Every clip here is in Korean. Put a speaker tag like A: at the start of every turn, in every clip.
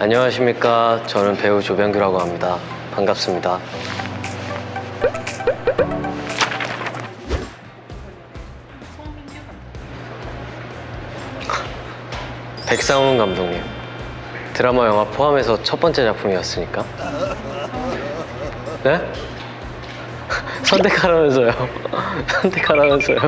A: 안녕하십니까. 저는 배우 조병규라고 합니다. 반갑습니다. 백상훈 감독님. 드라마 영화 포함해서 첫 번째 작품이었으니까. 네? 선택하라면서요. 선택하라면서요.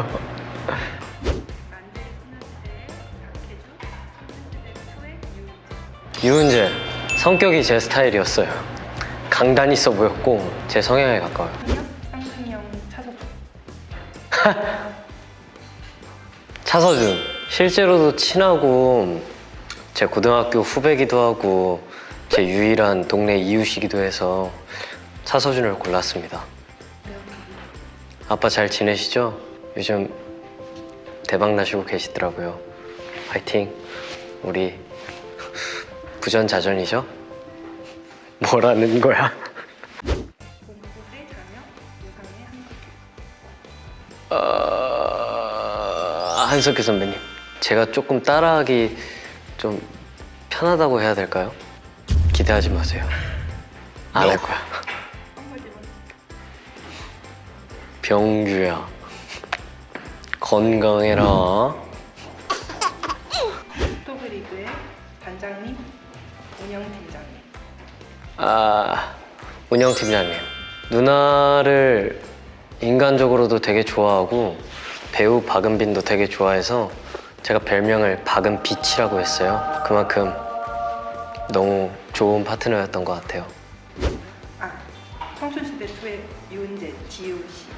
B: 유은재.
A: 성격이 제 스타일이었어요. 강단 있어 보였고 제 성향에 가까워요.
B: 쌍둥이형 차서주.
A: 차서준. 실제로도 친하고 제 고등학교 후배기도 하고 제 유일한 동네 이웃이기도 해서 차서준을 골랐습니다. 아빠 잘 지내시죠? 요즘 대박 나시고 계시더라고요. 파이팅. 우리 부전자전이죠? 뭐라는 거야? 어... 한석규 선배님. 제가 조금 따라하기 좀 편하다고 해야 될까요? 기대하지 마세요. 안 할 거야. 병규야. 건강해라.
B: 스토브리그의 단장님, 운영팀장님.
A: 아, 운영팀장님. 누나를 인간적으로도 되게 좋아하고 배우 박은빈도 되게 좋아해서 제가 별명을 박은빛이라고 했어요. 그만큼 너무 좋은 파트너였던 것 같아요.
B: 아, 청춘시대 2의 유은재, 지우 씨.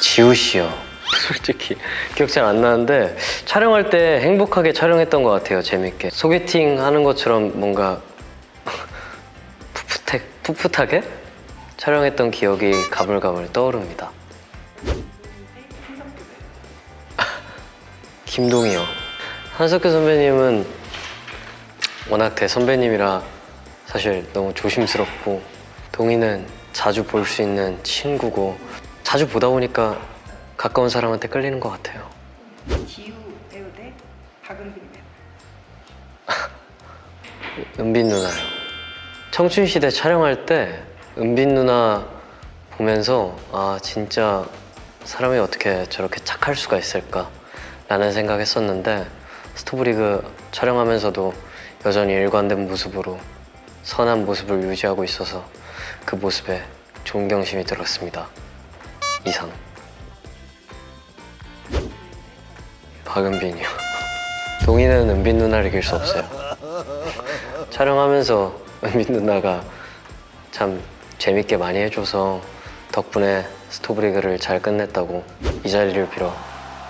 A: 지우 씨요. 솔직히 기억 잘 안 나는데 촬영할 때 행복하게 촬영했던 것 같아요. 재밌게 소개팅 하는 것처럼 뭔가 풋풋해, 풋풋하게 촬영했던 기억이 가물가물 떠오릅니다.
B: 유은재, 한석규
A: 선배님은 워낙 대선배님이라 사실 너무 조심스럽고 동희는 자주 볼 수 있는 친구고 자주 보다 보니까 가까운 사람한테 끌리는 것 같아요.
B: 지우 배우 대 박은빈 배우.
A: 은빈 누나요. 청춘시대 촬영할 때 은빈 누나 보면서 아 진짜 사람이 어떻게 저렇게 착할 수가 있을까 라는 생각했었는데 스토브리그 촬영하면서도 여전히 일관된 모습으로 선한 모습을 유지하고 있어서 그 모습에 존경심이 들었습니다. 이상. 박은빈이요. 동희는 은빈 누나를 이길 수 없어요. 촬영하면서 은빈 누나가 참 재밌게 많이 해줘서 덕분에 스토브리그를 잘 끝냈다고 이 자리를 빌어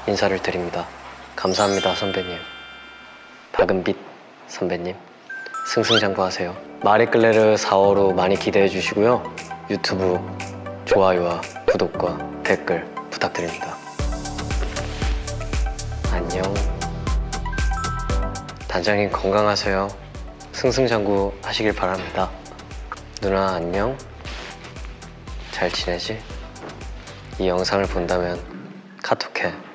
A: 인사를 드립니다. 감사합니다, 선배님. 박은빛 선배님. 승승장구하세요. 마리끌레르 4호로 많이 기대해 주시고요. 유튜브 좋아요와 구독과 댓글 부탁드립니다. 단장님 건강하세요. 승승장구 하시길 바랍니다. 누나 안녕. 잘 지내지? 이 영상을 본다면 카톡해.